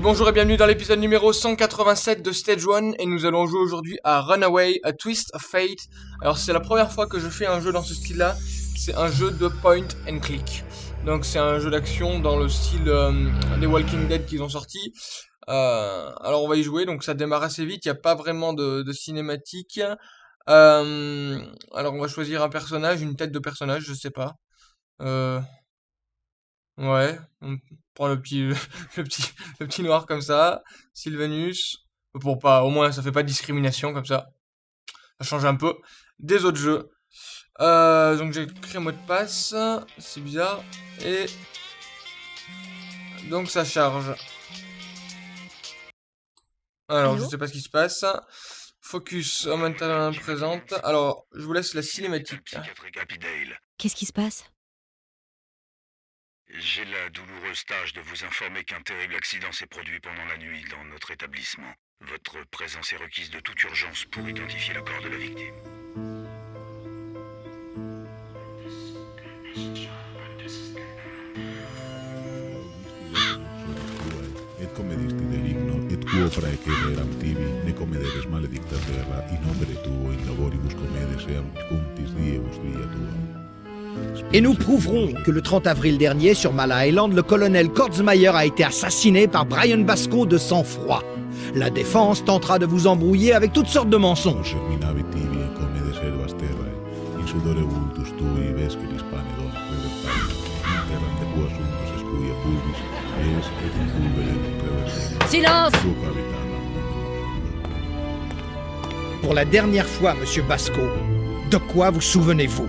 Bonjour et bienvenue dans l'épisode numéro 187 de Stage 1 et nous allons jouer aujourd'hui à Runaway, A Twist of Fate. Alors c'est la première fois que je fais un jeu dans ce style-là, c'est un jeu de point and click. Donc c'est un jeu d'action dans le style euh, des Walking Dead qu'ils ont sorti. Euh, alors on va y jouer, donc ça démarre assez vite, il n'y a pas vraiment de, cinématique. Euh, alors on va choisir un personnage, une tête de personnage, je sais pas. Ouais, prend le petit, le petit, le petit noir comme ça. Sylvanus. Pour pas, au moins, ça fait pas de discrimination comme ça. Ça change un peu des autres jeux. Euh, donc j'ai créé un mot de passe. C'est bizarre. Et donc ça charge. Alors, je sais pas ce qui se passe. Focus, en maintenant présente. Alors, je vous laisse la cinématique. Qu'est-ce qui se passe? J'ai la douloureuse tâche de vous informer qu'un terrible accident s'est produit pendant la nuit dans notre établissement. Votre présence est requise de toute urgence pour identifier le corps de la victime. Et nous prouverons que le 30 avril dernier, sur Mala Island, le colonel Kortzmeyer a été assassiné par Brian Basco de sang-froid. La défense tentera de vous embrouiller avec toutes sortes de mensonges. Silence Pour la dernière fois, monsieur Basco, de quoi vous souvenez-vous?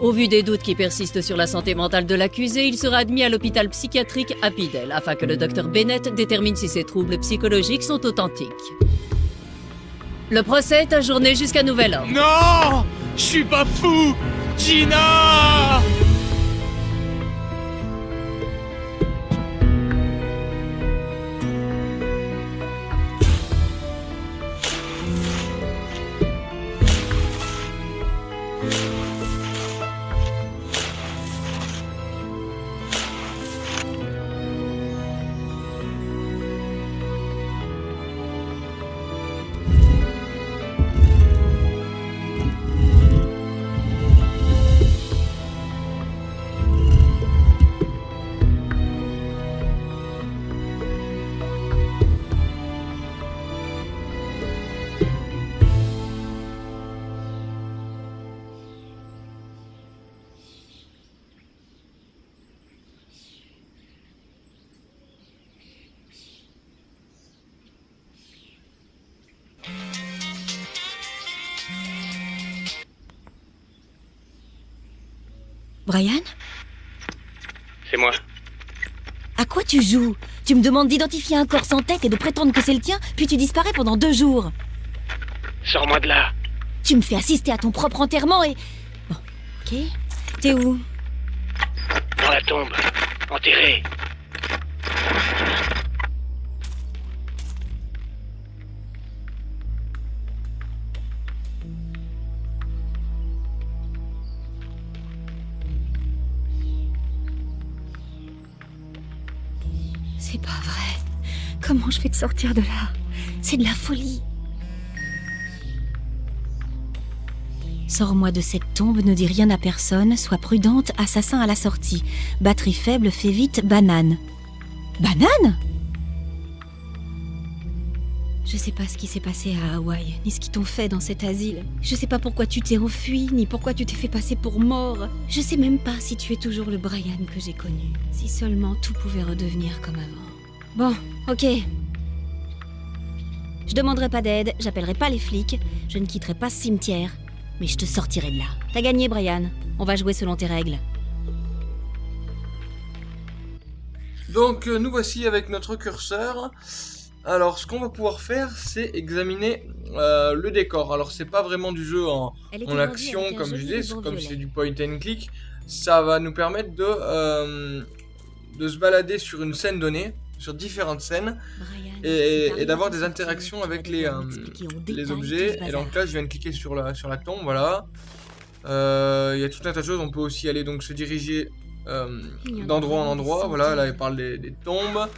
au vu des doutes qui persistent sur la santé mentale de l'accusé, il sera admis à l'hôpital psychiatrique Apidel afin que le docteur Bennett détermine si ses troubles psychologiques sont authentiques. Le procès est ajourné jusqu'à nouvel ordre. Non Je suis pas fou Gina Brian C'est moi. À quoi tu joues? Tu me demandes d'identifier un corps sans tête et de prétendre que c'est le tien, puis tu disparais pendant deux jours. Sors-moi de là. Tu me fais assister à ton propre enterrement et... Bon, ok. T'es où? Dans la tombe. Enterré. Je vais te sortir de là? C'est de la folie. Sors-moi de cette tombe, ne dis rien à personne, sois prudente, assassin à la sortie. Batterie faible, fais vite, banane. Banane? Je sais pas ce qui s'est passé à Hawaï, ni ce qu'ils t'ont fait dans cet asile. Je sais pas pourquoi tu t'es enfui, ni pourquoi tu t'es fait passer pour mort. Je sais même pas si tu es toujours le Brian que j'ai connu. Si seulement tout pouvait redevenir comme avant. Bon, ok. Je demanderai pas d'aide, j'appellerai pas les flics, je ne quitterai pas ce cimetière, mais je te sortirai de là. T'as gagné, Brian. On va jouer selon tes règles. Donc, euh, nous voici avec notre curseur. Alors, ce qu'on va pouvoir faire, c'est examiner euh, le décor. Alors, c'est pas vraiment du jeu en, action, comme je disais, comme c'est du point and click. Ça va nous permettre de, euh, de se balader sur une scène donnée, sur différentes scènes, et, d'avoir des interactions avec les, euh, les objets. Et donc là, je viens de cliquer sur la, sur la tombe, voilà. Euh, Il y a tout un tas de choses. On peut aussi aller donc se diriger euh, d'endroit en endroit. Voilà, là, il parle des, des tombes.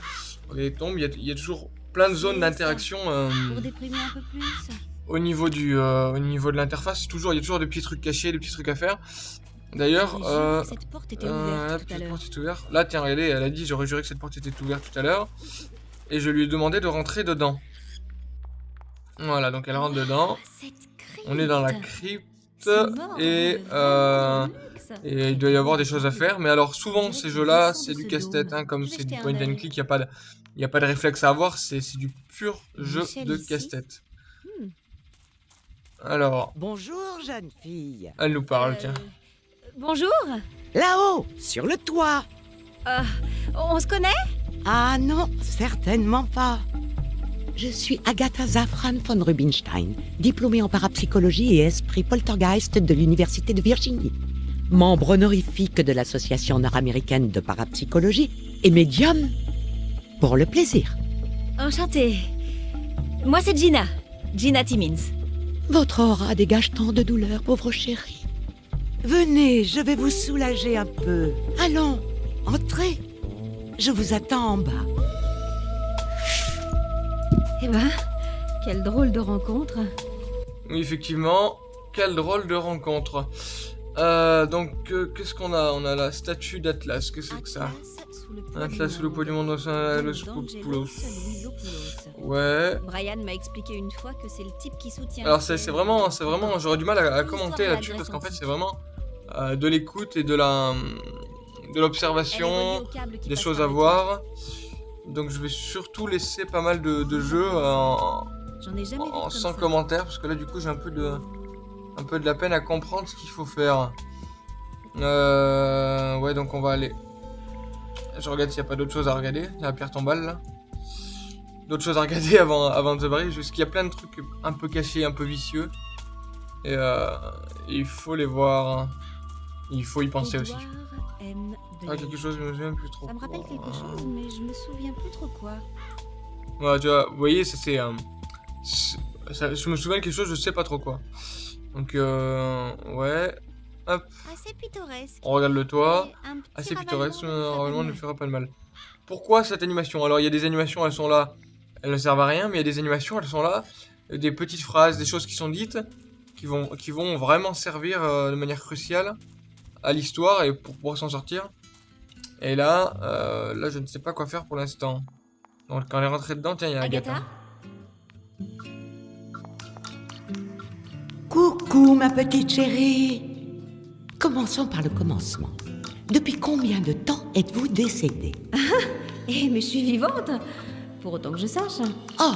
Les tombes, il y a, il y a toujours plein de zones d'interaction au niveau du euh, au niveau de l'interface. Toujours, il y a toujours des petits trucs cachés, des petits trucs à faire. D'ailleurs, euh, cette porte était euh, ouverte tout à porte est ouverte. Là, tiens, regardez, elle a dit, j'aurais juré que cette porte était ouverte tout à l'heure. Et je lui ai demandé de rentrer dedans. Voilà, donc elle rentre dedans. Ah, On est dans la crypte. mort, Et, vraiment euh, et il doit y avoir des choses à faire. Mais alors, souvent, ces jeux-là, c'est du casse-tête. hein, comme c'est du point and click, il n'y a, pas de- y a pas de réflexe à avoir. C'est c'est du pur jeu Michel de casse-tête. Hmm. Alors, Bonjour, jeune fille. elle nous parle, Euh, tiens. Bonjour. Là-haut, sur le toit. Ah, on se connaît? Ah non, certainement pas. Je suis Agatha Zafran von Rubinstein, diplômée en parapsychologie et esprit poltergeist de l'Université de Virginie. Membre honorifique de l'Association nord-américaine de parapsychologie et médium pour le plaisir. Enchantée. Moi, c'est Gina. Gina Timmins. Votre aura dégage tant de douleur, pauvre chérie. Venez, je vais vous soulager un peu. Allons, entrez. Je vous attends en bas. Eh ben, quelle drôle de rencontre. Oui, effectivement, quelle drôle de rencontre. Euh, donc, euh, qu'est-ce qu'on a? On a la statue d'Atlas. Qu'est-ce que c'est que ça? Atlas sous le poids du monde, Scopoulos. Ouais. Brian m'a expliqué une fois que c'est le type qui soutient. Alors c'est vraiment, c'est vraiment, j'aurais du mal à, commenter là-dessus parce qu'en fait c'est vraiment euh, de l'écoute et de la, de l'observation, des choses à voir. Donc je vais surtout laisser pas mal de, de jeux en, ai en- sans commentaire parce que là du coup j'ai un peu de, un peu de la peine à comprendre ce qu'il faut faire. Euh, ouais donc on va aller. Je regarde s'il n'y a pas d'autres choses à regarder. La pierre tombale là. D'autres choses à regarder avant, avant de se barrer. Juste qu'il y a plein de trucs un peu cachés, un peu vicieux. Et euh, il faut les voir. Il faut y penser aussi. Ah, quelque chose, je me souviens plus trop. Ça me rappelle quoi. quelque chose, mais je me souviens plus trop quoi. Ouais, tu vois, vous voyez, ça c'est. euh, je me souviens de quelque chose, je sais pas trop quoi. Donc, euh, ouais. Assez pittoresque. On regarde le toit. Assez pittoresque, pas normalement ne fera pas de mal. Pourquoi cette animation? Alors, il y a des animations, elles sont là, elles ne servent à rien, mais il y a des animations, elles sont là, euh, des petites phrases, des choses qui sont dites, qui vont, qui vont vraiment servir euh, de manière cruciale à l'histoire et pour pouvoir s'en sortir. Et là, euh, là, je ne sais pas quoi faire pour l'instant. Donc, quand on est rentré dedans, tiens, il y a Agatha. Agatha Coucou, ma petite chérie. Commençons par le commencement. Depuis combien de temps êtes-vous décédée? Eh, mais je suis vivante Pour autant que je sache. Oh,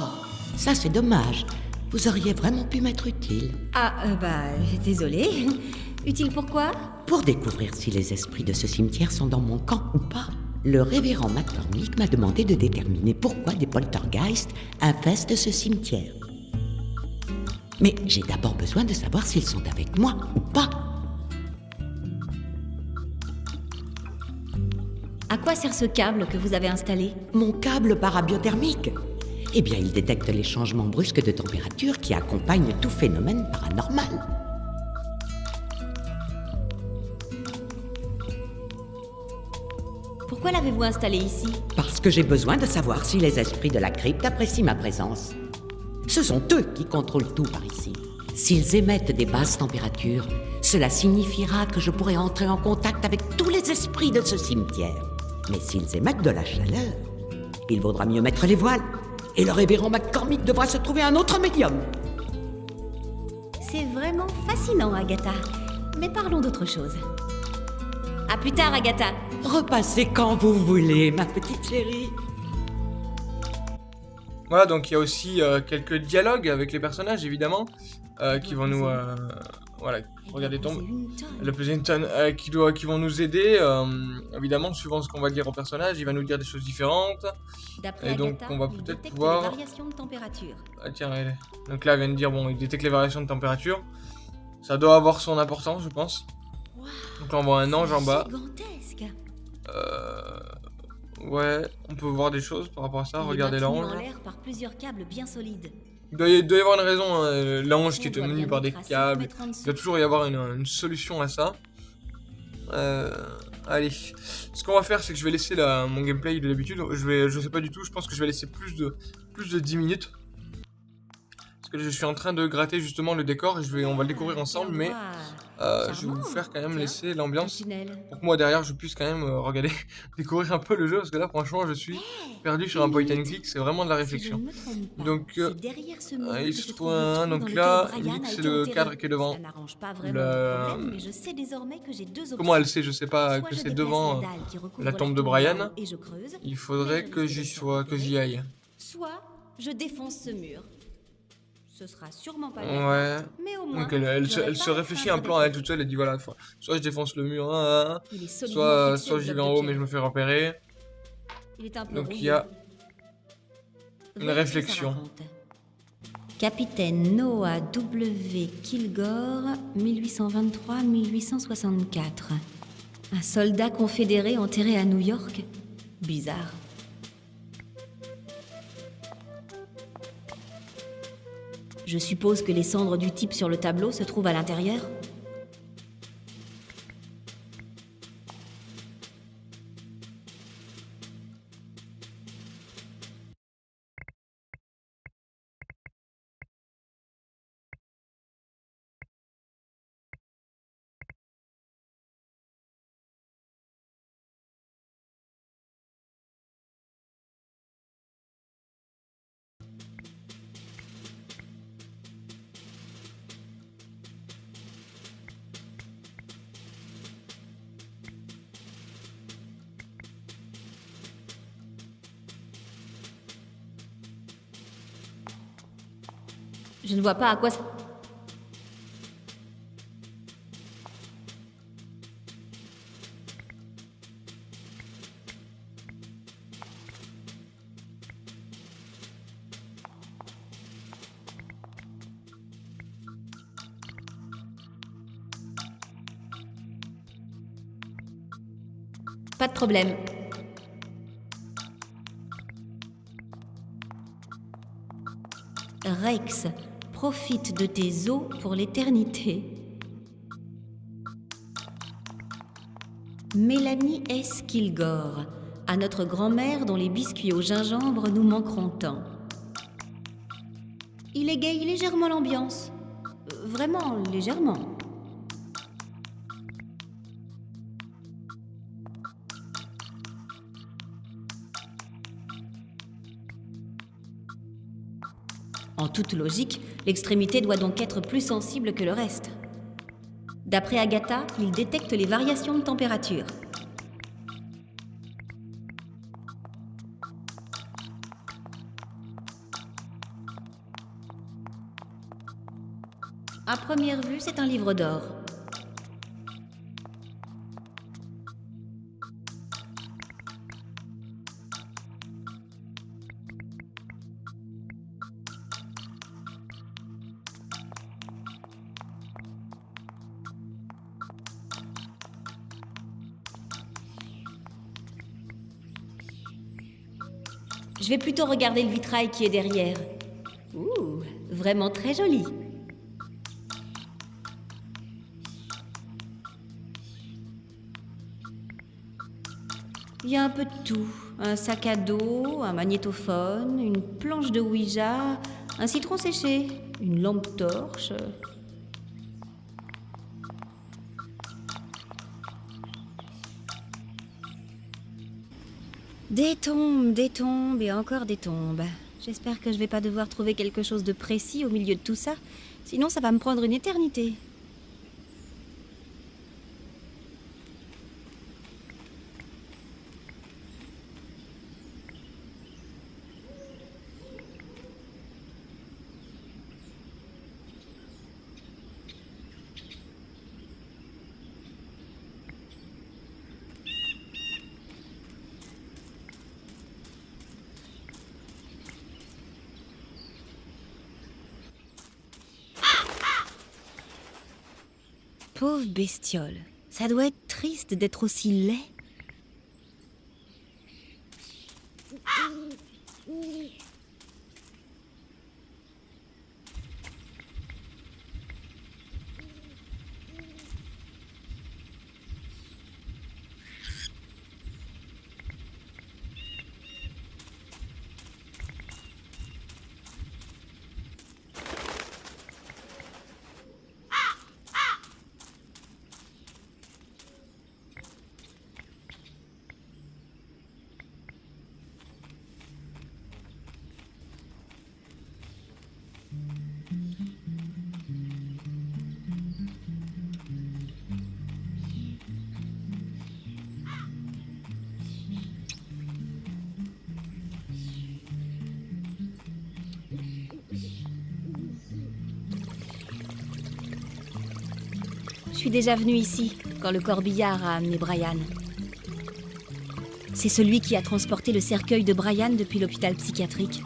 ça c'est dommage. Vous auriez vraiment pu m'être utile. Ah, euh, bah, désolée. Utile pourquoi Pour découvrir si les esprits de ce cimetière sont dans mon camp ou pas, le révérend McCormick m'a demandé de déterminer pourquoi des poltergeists infestent ce cimetière. Mais j'ai d'abord besoin de savoir s'ils sont avec moi ou pas. À quoi sert ce câble que vous avez installé Mon câble parabiothermique Eh bien, il détecte les changements brusques de température qui accompagnent tout phénomène paranormal. Pourquoi l'avez-vous installé ici Parce que j'ai besoin de savoir si les esprits de la crypte apprécient ma présence. Ce sont eux qui contrôlent tout par ici. S'ils émettent des basses températures, cela signifiera que je pourrai entrer en contact avec tous les esprits de ce cimetière. Mais s'ils émettent de la chaleur, il vaudra mieux mettre les voiles. Et le révérend McCormick devra se trouver un autre médium. C'est vraiment fascinant, Agatha. Mais parlons d'autre chose. À plus tard, Agatha. Repassez quand vous voulez, ma petite chérie. Voilà, donc il y a aussi euh, quelques dialogues avec les personnages, évidemment. euh, qui vont nous... euh, voilà, regardez, tombe. Elle a pesé une tonne, euh, qui, doit, qui vont nous aider, euh, évidemment, suivant ce qu'on va dire au personnage, il va nous dire des choses différentes. D'après Et donc, Agatha, on va il peut-être détecte pouvoir- les variations de température. Ah tiens, elle- donc là, elle vient de dire, bon, il détecte les variations de température. Ça doit avoir son importance, je pense. Donc là, on voit un ange en bas. Gigantesque. Euh... Ouais, on peut voir des choses par rapport à ça. Regardez l'ange. en l'air par plusieurs câbles bien solides. Il doit, y, avoir une raison, hein, l'ange qui est tenu par des câbles. Il doit toujours y avoir une, une solution à ça. Euh, allez, ce qu'on va faire, c'est que je vais laisser la, mon gameplay de d'habitude. Je vais, je sais pas du tout. Je pense que je vais laisser plus de, plus de 10 minutes. Parce que je suis en train de gratter justement le décor et je vais, on va le découvrir Ah, ensemble. Mais euh, je vais vous faire quand même laisser l'ambiance pour que moi derrière je puisse quand même euh, regarder, découvrir un peu le jeu. Parce que là, franchement, je suis perdu sur un point and click. C'est vraiment de la réflexion. Donc, euh, il se trouve un, donc là, c'est le cadre qui est devant. Comment elle sait Je sais pas que c'est devant. la tombe de Brian. Il faudrait que j'y sois, que j'y aille. soit je défonce ce mur. Ce sera sûrement pas Ouais. mais au moins. Donc elle, elle se, elle réfléchit un plan à elle toute seule. Elle dit voilà, soit je défonce le mur, hein, hein, solidement soit, fixé soit j'y vais en haut mais je me fais repérer. Il est un peu Donc, il y a une réflexion. Capitaine Noah W. Kilgore, 1823-1864. Un soldat confédéré enterré à New York Bizarre. Je suppose que les cendres du type sur le tableau se trouvent à l'intérieur ne vois pas à quoi ça... Pas de problème. Rex, profite de tes os pour l'éternité. Mélanie S. Kilgore, à notre grand-mère dont les biscuits au gingembre nous manqueront tant. Il égaye légèrement l'ambiance. Euh, Vraiment légèrement. Toute logique, l'extrémité doit donc être plus sensible que le reste. D'après Agatha, il détecte les variations de température. À première vue, c'est un livre d'or. Je vais plutôt regarder le vitrail qui est derrière. Ouh, vraiment très joli. Il y a un peu de tout. Un sac à dos, un magnétophone, une planche de Ouija, un citron séché, une lampe torche. Des tombes, des tombes et encore des tombes. J'espère que je vais pas devoir trouver quelque chose de précis au milieu de tout ça, sinon ça va me prendre une éternité. Pauvre bestiole. Ça doit être triste d'être aussi laid. Suis déjà venu ici quand le corbillard a amené Brian. C'est celui qui a transporté le cercueil de Brian depuis l'hôpital psychiatrique.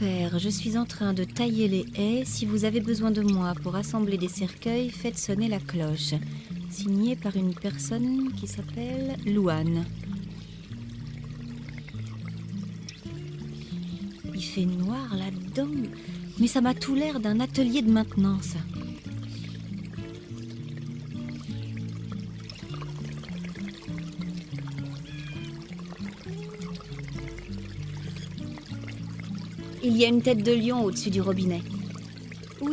Père, je suis en train de tailler les haies. Si vous avez besoin de moi pour assembler des cercueils, faites sonner la cloche. Signé par une personne qui s'appelle Louane. Il fait noir là-dedans, mais ça m'a tout l'air d'un atelier de maintenance. Y a une tête de lion au-dessus du robinet. Ou.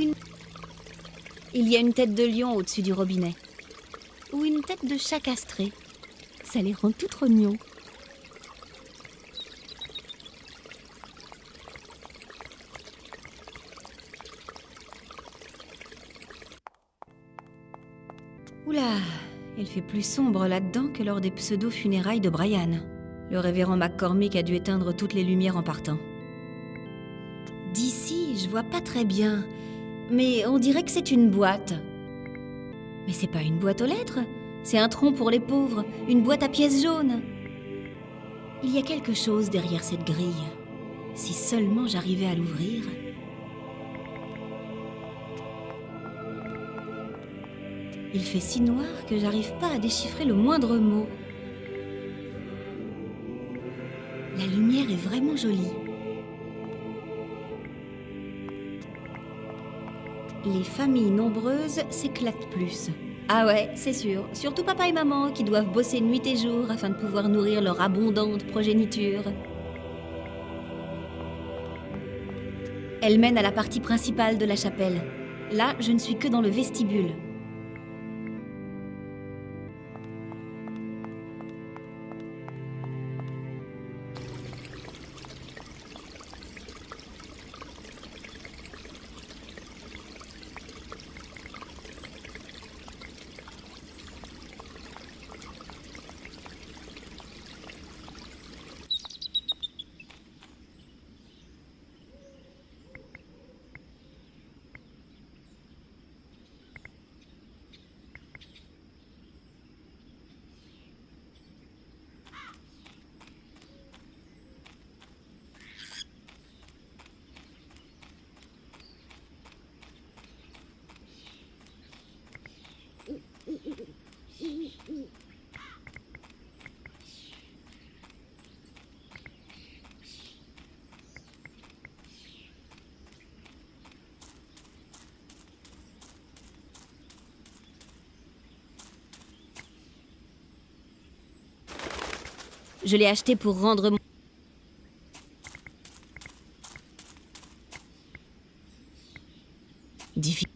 Il y a une tête de lion au-dessus du robinet. Ou une tête de chat castré. Ça les rend tout rognons. Oula, il fait plus sombre là-dedans que lors des pseudo-funérailles de Brian. Le révérend McCormick a dû éteindre toutes les lumières en partant. Je vois pas très bien. Mais on dirait que c'est une boîte. Mais c'est pas une boîte aux lettres. C'est un tronc pour les pauvres, une boîte à pièces jaunes. Il y a quelque chose derrière cette grille. Si seulement j'arrivais à l'ouvrir. Il fait si noir que j'arrive pas à déchiffrer le moindre mot. La lumière est vraiment jolie. Les familles nombreuses s'éclatent plus. Ah ouais, c'est sûr. Surtout papa et maman qui doivent bosser nuit et jour afin de pouvoir nourrir leur abondante progéniture. Elle mène à la partie principale de la chapelle. Là, je ne suis que dans le vestibule. Je l'ai acheté pour rendre mon... Diffi-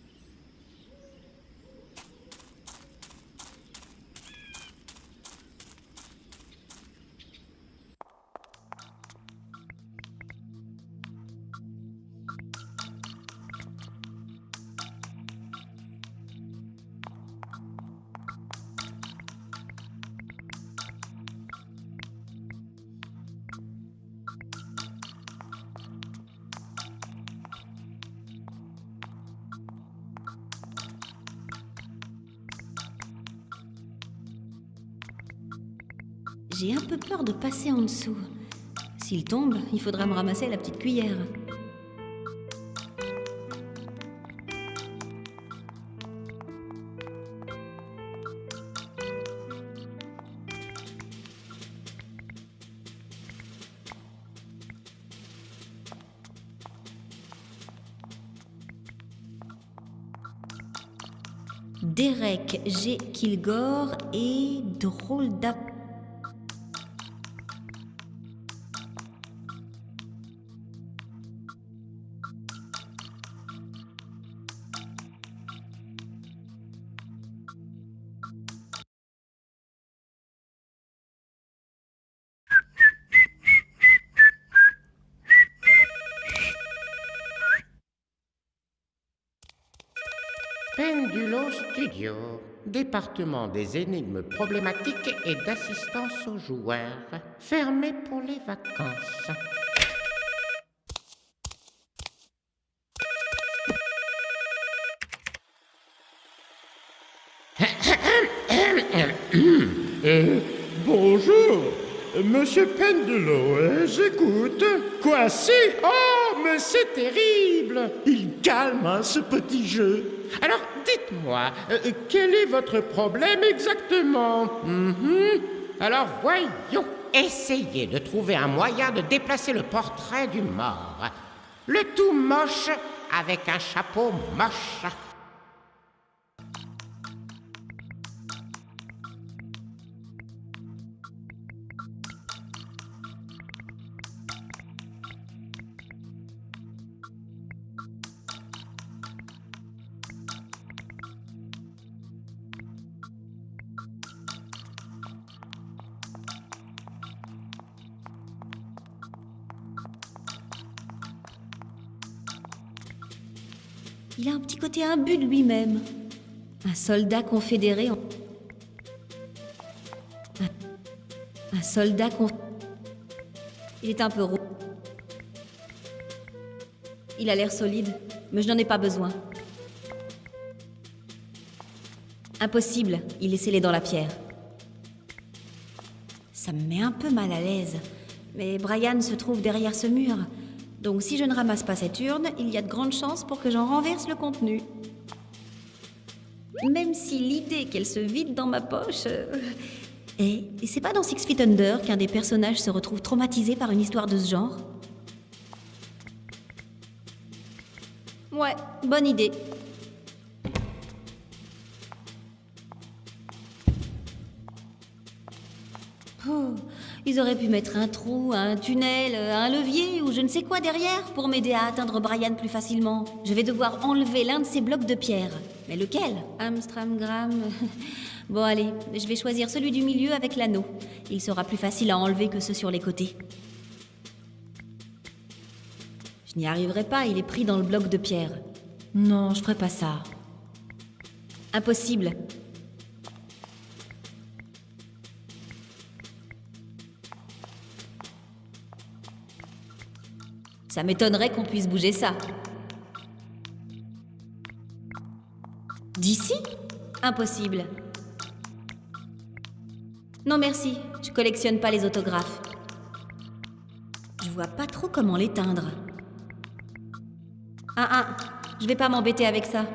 De passer en dessous. S'il tombe, il faudra me ramasser la petite cuillère. Derek G. Kilgore et drôle d'app. Pendulo Studio, département des énigmes problématiques et d'assistance aux joueurs, fermé pour les vacances. Euh, bonjour, monsieur Pendulo, euh, j'écoute. Quoi, si? Oh, mais c'est terrible Il calme, hein, ce petit jeu. Alors, dites-moi, euh, quel est votre problème exactement Mhm. Alors voyons, essayez de trouver un moyen de déplacer le portrait du mort. Le tout moche avec un chapeau moche. Il a un petit côté imbu de lui-même. Un soldat confédéré. Un, soldat con... Il est un peu roux. Il a l'air solide, mais je n'en ai pas besoin. Impossible, il est scellé dans la pierre. Ça me met un peu mal à l'aise. Mais Brian se trouve derrière ce mur. Donc si je ne ramasse pas cette urne, il y a de grandes chances pour que j'en renverse le contenu. Même si l'idée qu'elle se vide dans ma poche... euh, Et, c'est pas dans Six Feet Under qu'un des personnages se retrouve traumatisé par une histoire de ce genre? Ouais, bonne idée. Oh, ils auraient pu mettre un trou, un tunnel, un levier ou je ne sais quoi derrière pour m'aider à atteindre Brian plus facilement. Je vais devoir enlever l'un de ces blocs de pierre. Mais lequel? Amstramgram. Bon allez, je vais choisir celui du milieu avec l'anneau. Il sera plus facile à enlever que ceux sur les côtés. Je n'y arriverai pas, il est pris dans le bloc de pierre. Non, je ferai pas ça. Impossible. Ça m'étonnerait qu'on puisse bouger ça. D'ici? Impossible. Non merci, je collectionne pas les autographes. Je vois pas trop comment l'éteindre. Ah ah, je vais pas m'embêter avec ça.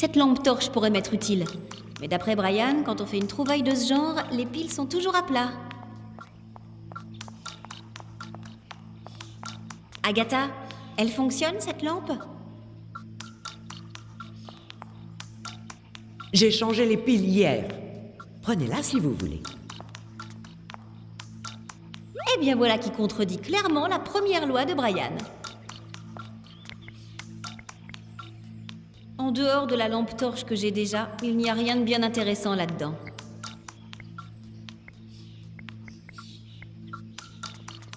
Cette lampe torche pourrait m'être utile. Mais d'après Brian, quand on fait une trouvaille de ce genre, les piles sont toujours à plat. Agatha, elle fonctionne cette lampe? J'ai changé les piles hier. Prenez-la si vous voulez. Eh bien voilà qui contredit clairement la première loi de Brian. En dehors de la lampe torche que j'ai déjà, il n'y a rien de bien intéressant là-dedans.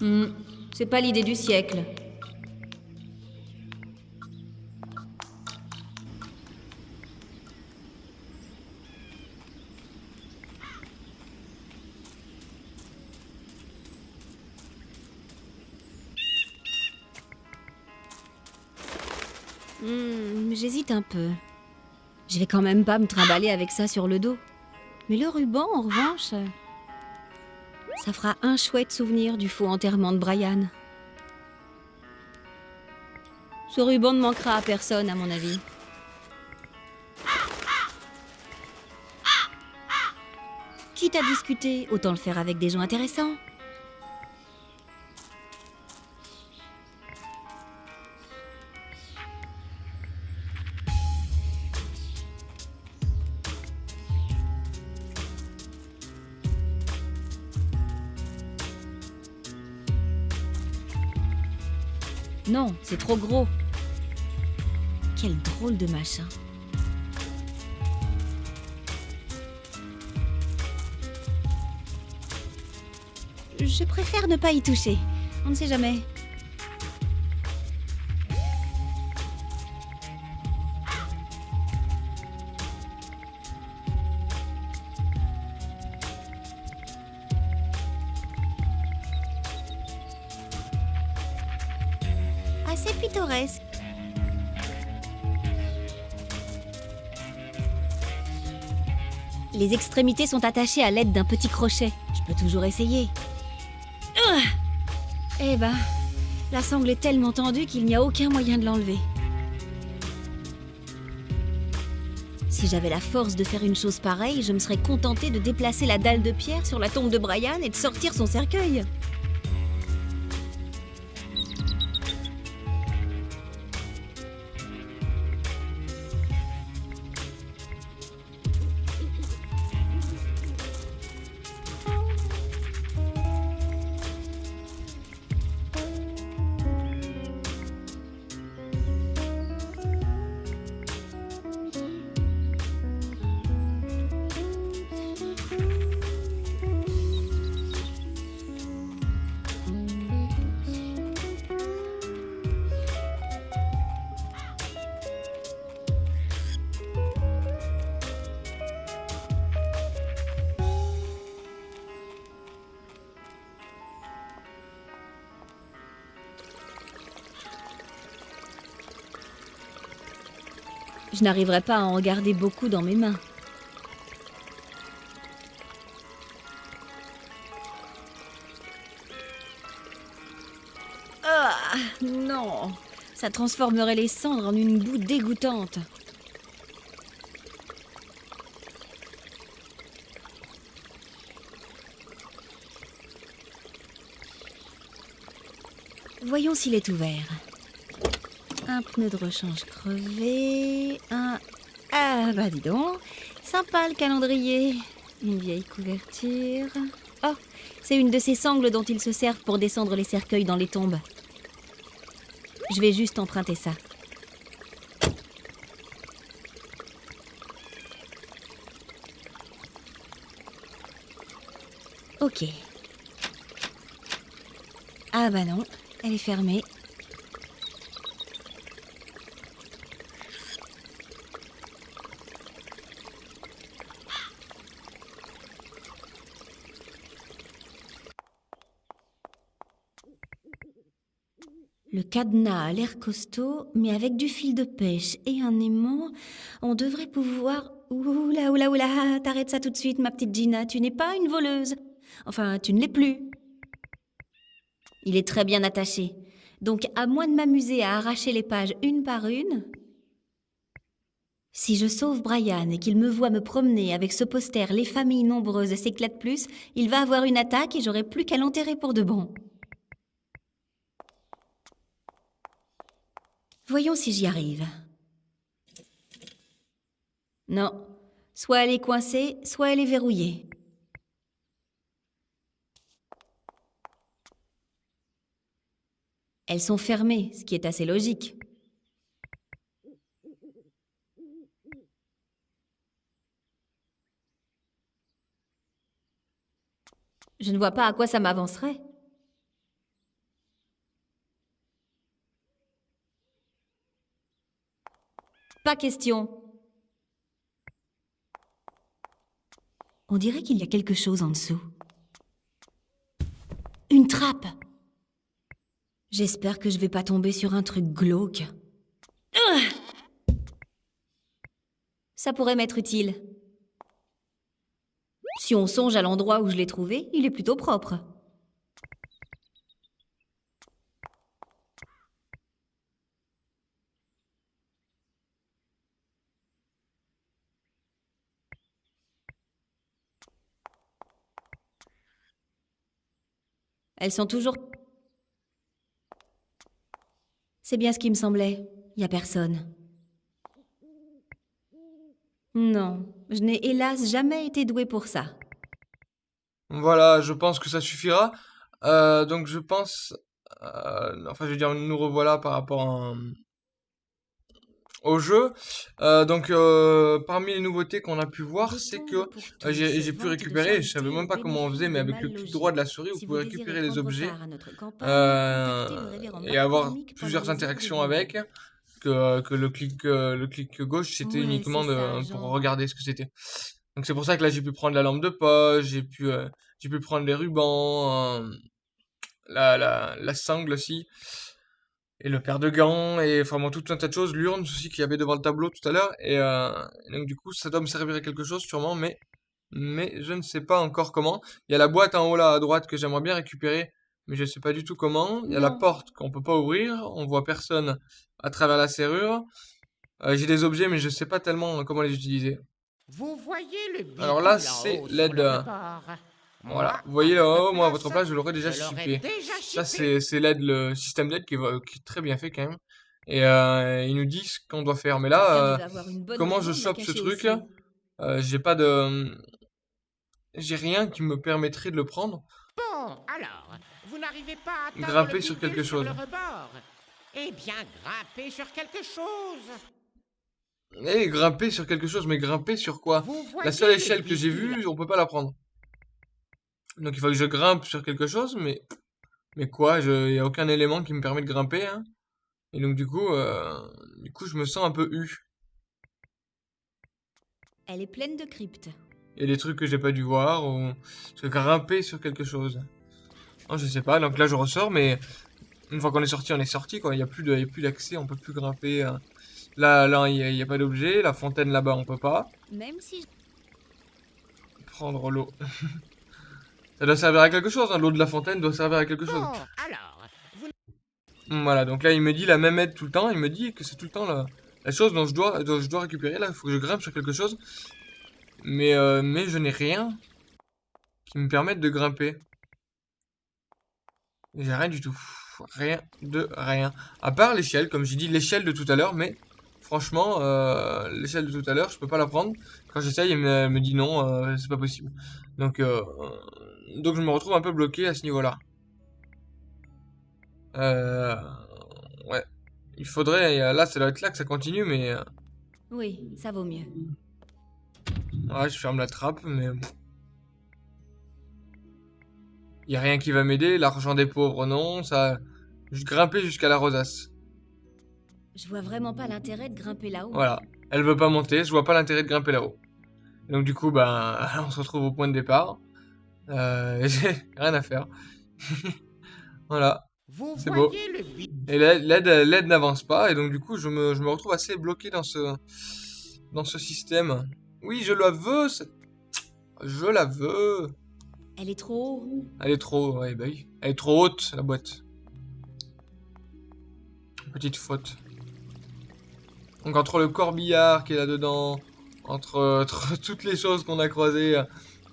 Hmm, c'est pas l'idée du siècle. Peu. Je vais quand même pas me trimballer avec ça sur le dos. Mais le ruban, en revanche, ça fera un chouette souvenir du faux enterrement de Brian. Ce ruban ne manquera à personne, à mon avis. Quitte à discuter, autant le faire avec des gens intéressants. Non, c'est trop gros. Quel drôle de machin. Je préfère ne pas y toucher. On ne sait jamais. Les extrémités sont attachées à l'aide d'un petit crochet. Je peux toujours essayer. Eh ben, la sangle est tellement tendue qu'il n'y a aucun moyen de l'enlever. Si j'avais la force de faire une chose pareille, je me serais contentée de déplacer la dalle de pierre sur la tombe de Brian et de sortir son cercueil. Je n'arriverai pas à en garder beaucoup dans mes mains. Ah, non Ça transformerait les cendres en une boue dégoûtante. Voyons s'il est ouvert. Un pneu de rechange crevé, un... Ah bah dis donc, sympa le calendrier. Une vieille couverture. Oh, c'est une de ces sangles dont ils se servent pour descendre les cercueils dans les tombes. Je vais juste emprunter ça. Ok. Ah bah non, elle est fermée. Le cadenas a l'air costaud, mais avec du fil de pêche et un aimant, on devrait pouvoir... Oula, oula, oula, t'arrêtes ça tout de suite, ma petite Gina, tu n'es pas une voleuse. Enfin, tu ne l'es plus. Il est très bien attaché. Donc, à moins de m'amuser à arracher les pages une par une... Si je sauve Brian et qu'il me voit me promener avec ce poster Les familles nombreuses s'éclatent plus, il va avoir une attaque et j'aurai plus qu'à l'enterrer pour de bon. Voyons si j'y arrive. Non. Soit elle est coincée, soit elle est verrouillée. Elles sont fermées, ce qui est assez logique. Je ne vois pas à quoi ça m'avancerait. Pas question. On dirait qu'il y a quelque chose en dessous. Une trappe J'espère que je vais pas tomber sur un truc glauque. Ça pourrait m'être utile. Si on songe à l'endroit où je l'ai trouvé, il est plutôt propre. Elles sont toujours... C'est bien ce qui me semblait. Y a personne. Non, je n'ai hélas jamais été douée pour ça. Voilà, je pense que ça suffira. Euh, donc je pense... euh, enfin, je veux dire, nous revoilà par rapport à, au jeu. Euh, donc, euh, parmi les nouveautés qu'on a pu voir, c'est que euh, j'ai pu récupérer, je savais même pas comment on faisait, mais avec le clic droit de la souris, vous pouvez récupérer les objets et avoir plusieurs interactions avec. Que, que le clic le clic gauche c'était uniquement de, pour regarder ce que c'était. Donc c'est pour ça que là j'ai pu prendre la lampe de poche, j'ai pu j'ai pu prendre les rubans, la, la, la sangle aussi, et le paire de gants, et vraiment tout un tas de choses, l'urne aussi qu'il y avait devant le tableau tout à l'heure, et, euh, donc du coup ça doit me servir à quelque chose sûrement, mais, mais je ne sais pas encore comment. Il y a la boîte en haut là à droite que j'aimerais bien récupérer, mais je sais pas du tout comment. Il y a la porte qu'on peut pas ouvrir, on voit personne à travers la serrure. Euh, j'ai des objets mais je sais pas tellement comment les utiliser. Vous voyez le Alors là, c'est l'aide, euh, Voilà, vous voyez votre moi à votre place, je l'aurais déjà déjà Ça, c'est l'aide, le système d'aide qui, va- qui est très bien fait quand même. Et euh, ils nous disent ce qu'on doit faire. Mais là, euh, comment je chope ce truc euh, J'ai pas de. J'ai rien qui me permettrait de le prendre. Bon, alors, vous n'arrivez pas à Grimper le sur quelque chose. le rebord. Eh bien, grimpez sur quelque chose. Et grimper sur quelque chose, mais grimper sur quoi? La seule le échelle que j'ai vue, on peut pas la prendre. Donc il faut que je grimpe sur quelque chose, mais. Mais quoi Il y a aucun élément qui me permet de grimper. Hein. Et donc du coup, euh, du coup, je me sens un peu eu. Elle est pleine de cryptes. Il y a des trucs que j'ai pas dû voir, ou se grimper sur quelque chose. Non, je sais pas, donc là je ressors, mais une fois qu'on est sorti, on est sorti, quoi. Il y a plus d'accès, on peut plus grimper. euh. Là, là, il y a, pas d'objet. La fontaine là-bas, on peut pas. Même si je- Prendre l'eau. Ça doit servir à quelque chose, hein. L'eau de la fontaine doit servir à quelque chose. Bon, alors, vous Voilà, donc là il me dit la même aide tout le temps, il me dit que c'est tout le temps la, la chose dont je dois, dont je dois récupérer, là il faut que je grimpe sur quelque chose. Mais, euh, mais je n'ai rien qui me permette de grimper. J'ai rien du tout. Rien de rien. À part l'échelle, comme j'ai dit l'échelle de tout à l'heure, mais franchement, euh, l'échelle de tout à l'heure, je peux pas la prendre. Quand j'essaye, elle me, elle me dit non, euh, c'est pas possible. Donc, euh, donc je me retrouve un peu bloqué à ce niveau-là. Euh, ouais. Il faudrait, euh, là, ça doit être là que ça continue, mais euh, Oui, ça vaut mieux. ouais, je ferme la trappe, mais il y a rien qui va m'aider. L'argent des pauvres, non, ça, je grimper jusqu'à la rosace. Je vois vraiment pas l'intérêt de grimper là-haut. Voilà. Elle veut pas monter, je vois pas l'intérêt de grimper là-haut. Donc du coup, ben, on se retrouve au point de départ. Euh, j'ai rien à faire. voilà. C'est beau. Et l'aide, n'avance pas, et donc du coup, je me, je me retrouve assez bloqué dans ce, dans ce système. Oui, je la veux, je la veux. Elle est trop haut. Elle est trop, ouais, bah oui. Elle est trop haute, la boîte. Petite faute. Donc entre le corbillard qui est là-dedans, entre, entre toutes les choses qu'on a croisées,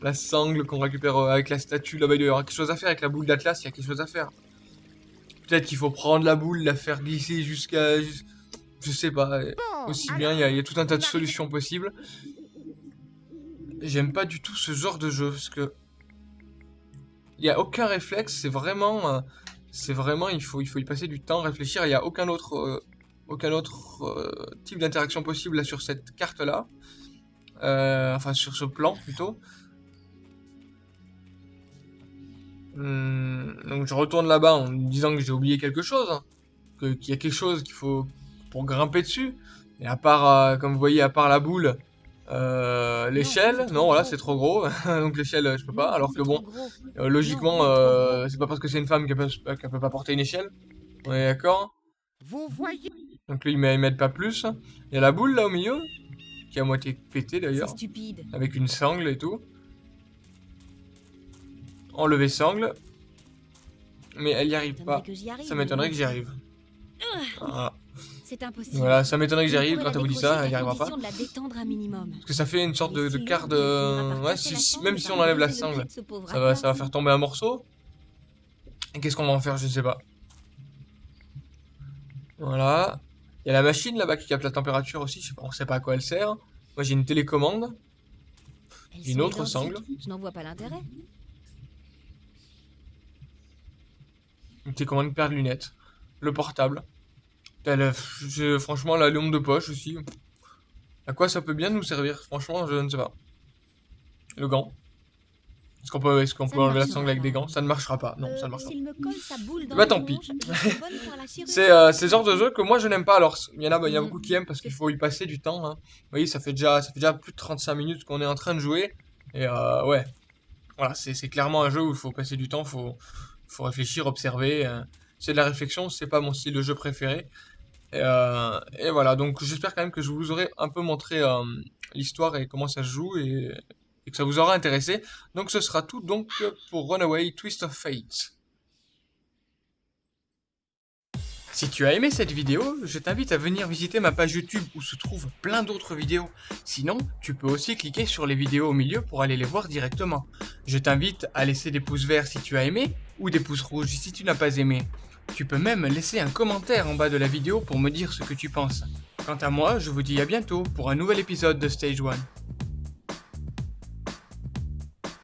la sangle qu'on récupère euh, avec la statue, là-bas, il y avoir quelque chose à faire avec la boule d'Atlas, il y a quelque chose à faire. Peut-être qu'il faut prendre la boule, la faire glisser jusqu'à... jus- Je sais pas, euh, aussi bien, il y, a- il y a tout un tas de solutions possibles. J'aime pas du tout ce genre de jeu, parce que... Il y a aucun réflexe, c'est vraiment... euh, c'est vraiment, il faut, il faut y passer du temps, réfléchir, il y a aucun autre... euh, aucun autre euh, type d'interaction possible là sur cette carte là. Euh, enfin sur ce plan plutôt. Donc je retourne là-bas en me disant que j'ai oublié quelque chose. hein. Que- Qu'il y a quelque chose qu'il faut pour grimper dessus. Et à part, euh, comme vous voyez, à part la boule, euh, l'échelle, non voilà c'est trop gros. donc l'échelle euh, je peux pas. Non, Alors que bon, euh, logiquement, c'est euh, pas parce que c'est une femme qu'elle peut, peut pas porter une échelle. On est d'accord? Vous voyez donc lui, il m'a- il m'aide pas plus. Il y a la boule là au milieu. qui est à moitié pété d'ailleurs. Stupide. Avec une sangle et tout. Enlever sangle. Mais elle y arrive pas. Ça m'étonnerait que j'y arrive. Voilà. C'est impossible. Voilà, ça m'étonnerait que j'y arrive. Quand elle vous dit ça, elle y qu'à arrivera pas. Parce que ça fait une sorte de, quart de... Ouais, si- même ça si va on enlève la sangle, ça va, ça va Atlas. faire tomber un morceau. Et qu'est-ce qu'on va en faire Je sais pas. Voilà. Il y a la machine là-bas qui capte la température aussi. Je sais pas, on sait pas à quoi elle sert. Moi j'ai une télécommande. Une autre sangle. Je n'en vois pas l'intérêt. Une télécommande une paire de lunettes. Le portable. J'ai- franchement la lampe de poche aussi. À quoi ça peut bien nous servir? Franchement, je ne sais pas. Le gant. Est-ce qu'on peut, est-ce qu'on peut enlever la sangle avec des gants? Ça ne marchera pas. Non, Euh, ça ne marchera pas. Bah, la tant pis. la. C'est euh, le genre de jeu que moi je n'aime pas. Alors, il y en a, il y a Mhm. beaucoup qui aiment parce qu'il faut y passer du temps. hein. Vous voyez, ça fait déjà, ça fait déjà plus de 35 minutes qu'on est en train de jouer. Et euh, ouais, voilà, c'est c'est clairement un jeu où il faut passer du temps, faut, faut réfléchir, observer. euh. C'est de la réflexion, c'est pas mon style de jeu préféré. Et, euh, et voilà, donc j'espère quand même que je vous aurai un peu montré euh, l'histoire et comment ça se joue et, et que ça vous aura intéressé. Donc ce sera tout donc pour Runaway Twist of Fate. Si tu as aimé cette vidéo, je t'invite à venir visiter ma page YouTube où se trouvent plein d'autres vidéos. Sinon, tu peux aussi cliquer sur les vidéos au milieu pour aller les voir directement. Je t'invite à laisser des pouces verts si tu as aimé ou des pouces rouges si tu n'as pas aimé. Tu peux même laisser un commentaire en bas de la vidéo pour me dire ce que tu penses. Quant à moi, je vous dis à bientôt pour un nouvel épisode de Stage 1.